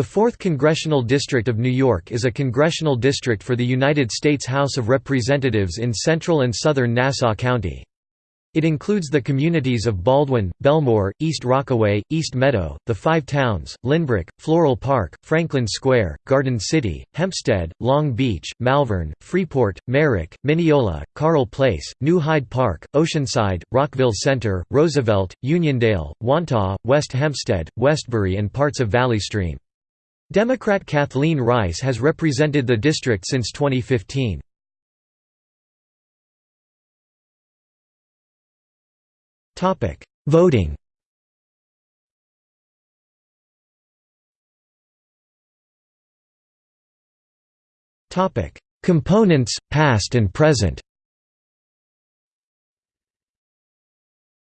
The 4th Congressional District of New York is a congressional district for the United States House of Representatives in central and southern Nassau County. It includes the communities of Baldwin, Bellmore, East Rockaway, East Meadow, the Five Towns, Lynbrook, Floral Park, Franklin Square, Garden City, Hempstead, Long Beach, Malverne, Freeport, Merrick, Mineola, Carle Place, New Hyde Park, Oceanside, Rockville Centre, Roosevelt, Uniondale, Wantagh, West Hempstead, Westbury and parts of Valley Stream. Democrat Kathleen Rice has represented the district since 2015. Topic: Voting Topic: Components, past and present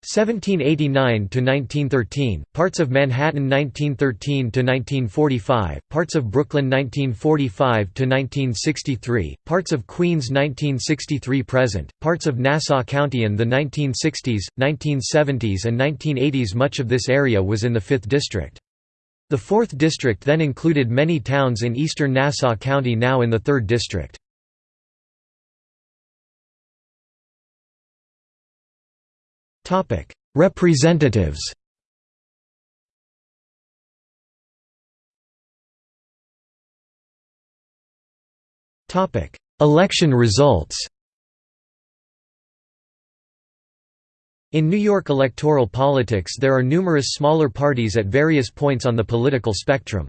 1789 to 1913, parts of Manhattan 1913 to 1945, parts of Brooklyn 1945 to 1963, parts of Queens 1963 present, parts of Nassau County in the 1960s, 1970s and 1980s much of this area was in the 5th district. The 4th district then included many towns in eastern Nassau County now in the 3rd district. Representatives Topic: Election results In New York electoral politics there are numerous smaller parties at various points on the political spectrum.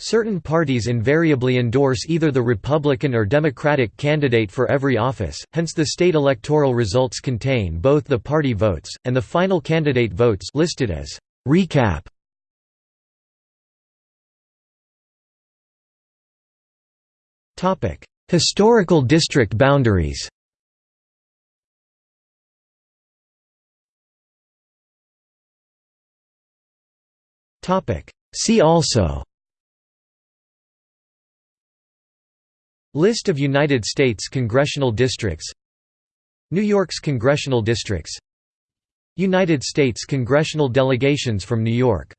Certain parties invariably endorse either the Republican or Democratic candidate for every office, hence the state electoral results contain both the party votes, and the final candidate votes listed as recap. Historical district boundaries See also List of United States congressional districts. New York's congressional districts. United States congressional delegations from New York